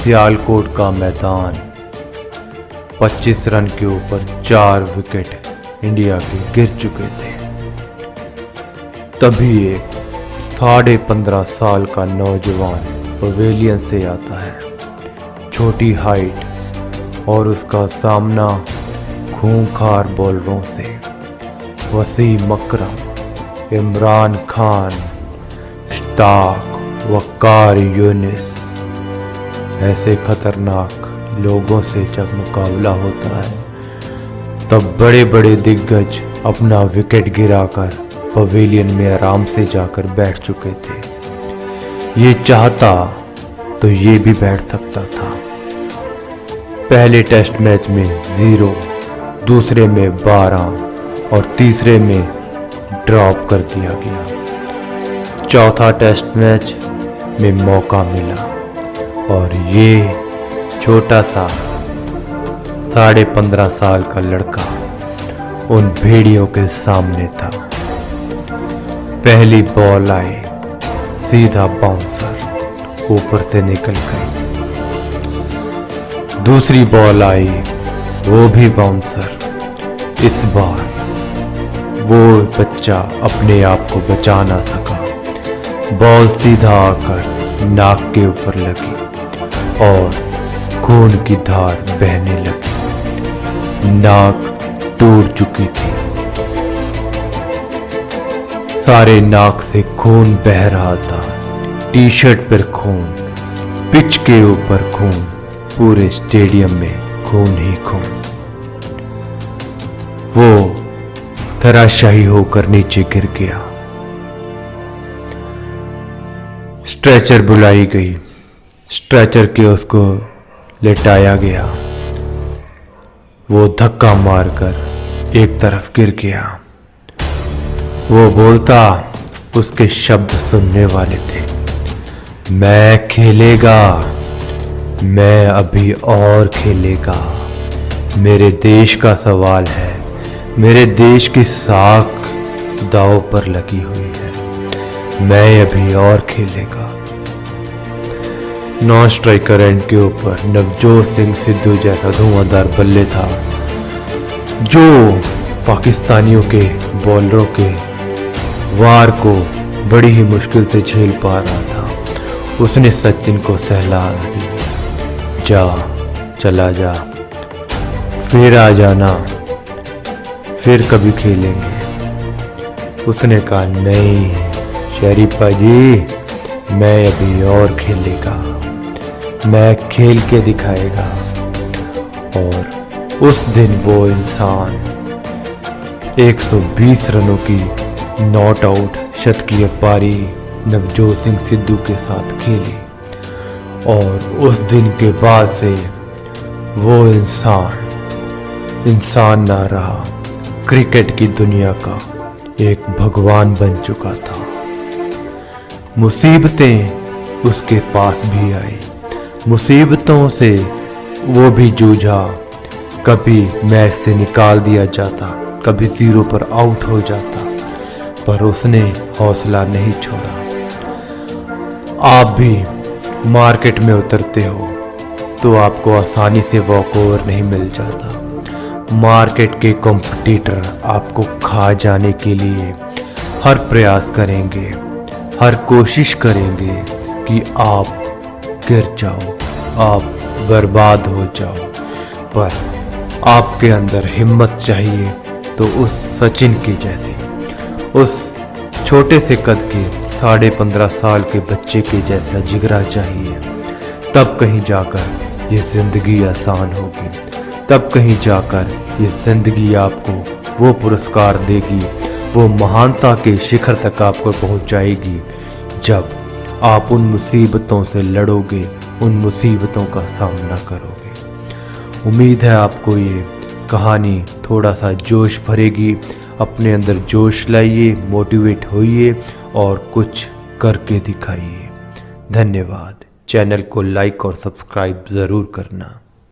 सियालकोट का मैदान। 25 रन के ऊपर चार विकेट इंडिया के गिर चुके थे। तभी एक साढ़े पंद्रह साल का नौजवान पवेलियन से आता है। छोटी हाइट और उसका सामना खूंखार बॉलरों से। वसीम अकरम, इमरान खान, स्टाक वकार यूनिस। ऐसे खतरनाक लोगों से जब मुकाबला होता है, तब बड़े बड़े दिग्गज अपना विकेट गिराकर पवेलियन में आराम से जाकर बैठ चुके थे। ये चाहता तो ये भी बैठ सकता था। पहले टेस्ट मैच में ज़ीरो, दूसरे में बारह और तीसरे में ड्रॉप कर दिया गया। चौथा टेस्ट मैच में मौका मिला। और ये छोटा सा साढ़े पंद्रह साल का लड़का उन भेड़ियों के सामने था। पहली बॉल आई, सीधा बाउंसर ऊपर से निकल गई। दूसरी बॉल आई, वो भी बाउंसर। इस बार वो बच्चा अपने आप को बचा ना सका। बॉल सीधा आकर नाक के ऊपर लगी। और खून की धार बहने लगी। नाक टूट चुकी थी। सारे नाक से खून बह रहा था। टी शर्ट पर खून, पिच के ऊपर खून, पूरे स्टेडियम में खून ही खून। वो धराशाही होकर नीचे गिर गया। स्ट्रेचर बुलाई गई। स्ट्रेचर के उसको लेटाया गया। वो धक्का मारकर एक तरफ़ गिर गया। वो बोलता, उसके शब्द सुनने वाले थे, मैं खेलेगा, मैं अभी और खेलेगा। मेरे देश का सवाल है, मेरे देश की साख दाव पर लगी हुई है। मैं अभी और खेलेगा। नॉन स्ट्राइकर एंड के ऊपर, नवजोत सिंह सिद्धू जैसा धुआंधार बल्ले था, जो पाकिस्तानियों के बॉलरों के वार को बड़ी ही मुश्किल से झेल पा रहा था। उसने सचिन को सहला दी। जा, चला जा, फिर आ जाना, फिर कभी खेलेंगे। उसने कहा, नहीं, शरीफा जी मैं अभी और खेलेगा। मैं खेल के दिखाएगा। और उस दिन वो इंसान 120 रनों की नॉट आउट शतकीय पारी नवजोत सिंह सिद्धू के साथ खेली। और उस दिन के बाद से वो इंसान इंसान ना रहा, क्रिकेट की दुनिया का एक भगवान बन चुका था। मुसीबतें उसके पास भी आई। मुसीबतों से वो भी जूझा। कभी मैच से निकाल दिया जाता, कभी ज़ीरो पर आउट हो जाता, पर उसने हौसला नहीं छोड़ा। आप भी मार्केट में उतरते हो तो आपको आसानी से वॉक ओवर नहीं मिल जाता। मार्केट के कंपटीटर आपको खा जाने के लिए हर प्रयास करेंगे। हर कोशिश करेंगे कि आप गिर जाओ, आप बर्बाद हो जाओ। पर आपके अंदर हिम्मत चाहिए तो उस सचिन की जैसी, उस छोटे से कद के साढ़े पंद्रह साल के बच्चे के जैसा जिगरा चाहिए। तब कहीं जाकर ये ज़िंदगी आसान होगी। तब कहीं जाकर ये ज़िंदगी आपको वो पुरस्कार देगी वो महानता के शिखर तक आपको पहुंचाएगी जब आप उन मुसीबतों से लड़ोगे, उन मुसीबतों का सामना करोगे। उम्मीद है आपको ये कहानी थोड़ा सा जोश भरेगी। अपने अंदर जोश लाइए, मोटिवेट होइए और कुछ करके दिखाइए। धन्यवाद। चैनल को लाइक और सब्सक्राइब ज़रूर करना।